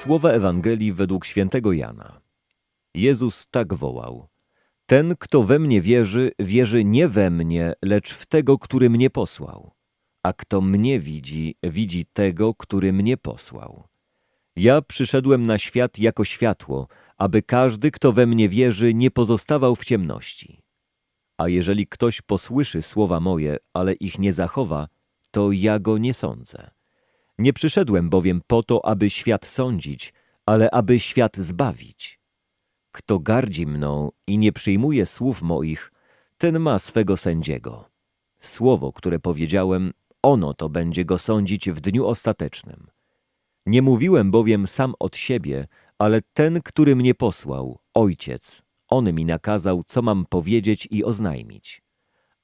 Słowa Ewangelii według świętego Jana. Jezus tak wołał: Ten, kto we mnie wierzy, wierzy nie we mnie, lecz w tego, który mnie posłał. A kto mnie widzi, widzi tego, który mnie posłał. Ja przyszedłem na świat jako światło, aby każdy, kto we mnie wierzy, nie pozostawał w ciemności. A jeżeli ktoś posłyszy słowa moje, ale ich nie zachowa, to ja go nie sądzę. Nie przyszedłem bowiem po to, aby świat sądzić, ale aby świat zbawić. Kto gardzi mną i nie przyjmuje słów moich, ten ma swego sędziego. Słowo, które powiedziałem, ono to będzie go sądzić w dniu ostatecznym. Nie mówiłem bowiem sam od siebie, ale ten, który mnie posłał, Ojciec, on mi nakazał, co mam powiedzieć i oznajmić.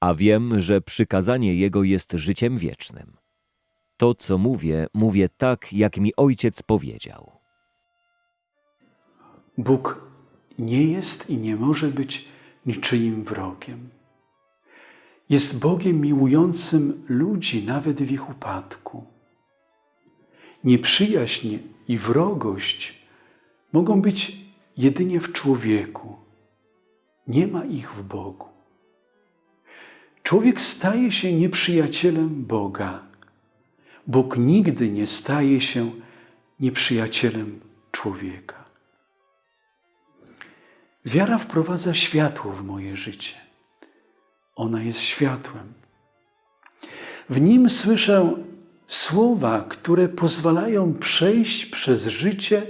A wiem, że przykazanie Jego jest życiem wiecznym. To, co mówię, mówię tak, jak mi Ojciec powiedział. Bóg nie jest i nie może być niczyim wrogiem. Jest Bogiem miłującym ludzi nawet w ich upadku. Nieprzyjaźń i wrogość mogą być jedynie w człowieku. Nie ma ich w Bogu. Człowiek staje się nieprzyjacielem Boga. Bóg nigdy nie staje się nieprzyjacielem człowieka. Wiara wprowadza światło w moje życie. Ona jest światłem. W nim słyszę słowa, które pozwalają przejść przez życie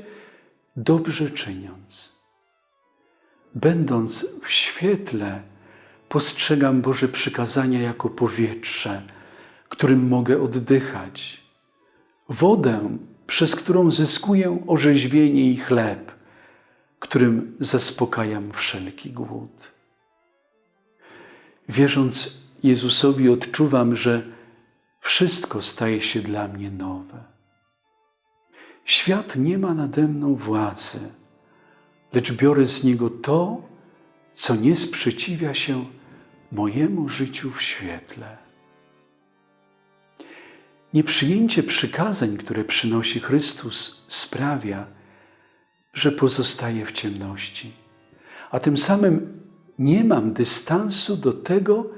dobrze czyniąc. Będąc w świetle, postrzegam Boże przykazania jako powietrze, którym mogę oddychać, wodę, przez którą zyskuję orzeźwienie i chleb, którym zaspokajam wszelki głód. Wierząc Jezusowi, odczuwam, że wszystko staje się dla mnie nowe. Świat nie ma nade mną władzy, lecz biorę z niego to, co nie sprzeciwia się mojemu życiu w świetle. Nieprzyjęcie przykazań, które przynosi Chrystus, sprawia, że pozostaję w ciemności, a tym samym nie mam dystansu do tego,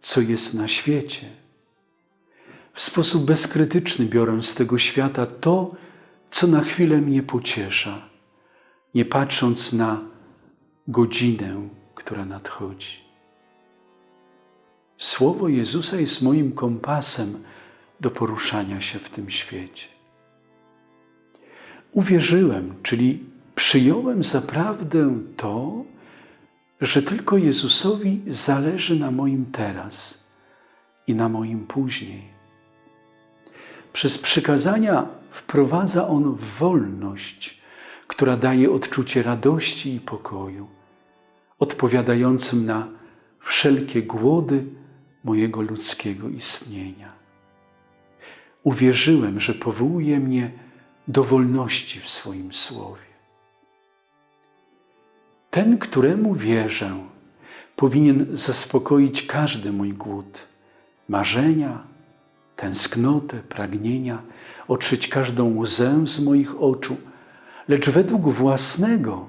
co jest na świecie. W sposób bezkrytyczny biorę z tego świata to, co na chwilę mnie pociesza, nie patrząc na godzinę, która nadchodzi. Słowo Jezusa jest moim kompasem do poruszania się w tym świecie. Uwierzyłem, czyli przyjąłem zaprawdę to, że tylko Jezusowi zależy na moim teraz i na moim później. Przez przykazania wprowadza On w wolność, która daje odczucie radości i pokoju, odpowiadającym na wszelkie głody mojego ludzkiego istnienia. Uwierzyłem, że powołuje mnie do wolności w swoim słowie. Ten, któremu wierzę, powinien zaspokoić każdy mój głód, marzenia, tęsknotę, pragnienia, otrzeć każdą łzę z moich oczu, lecz według własnego,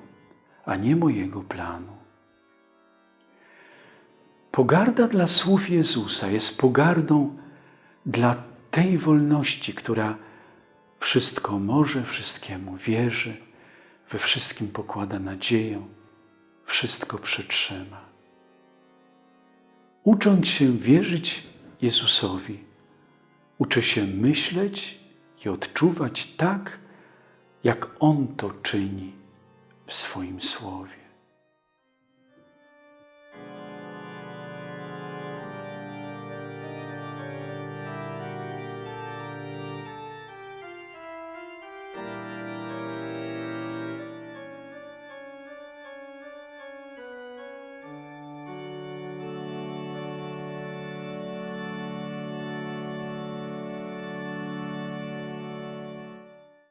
a nie mojego planu. Pogarda dla słów Jezusa jest pogardą dla tej wolności, która wszystko może, wszystkiemu wierzy, we wszystkim pokłada nadzieję, wszystko przetrzyma. Ucząc się wierzyć Jezusowi, uczę się myśleć i odczuwać tak, jak On to czyni w swoim słowie.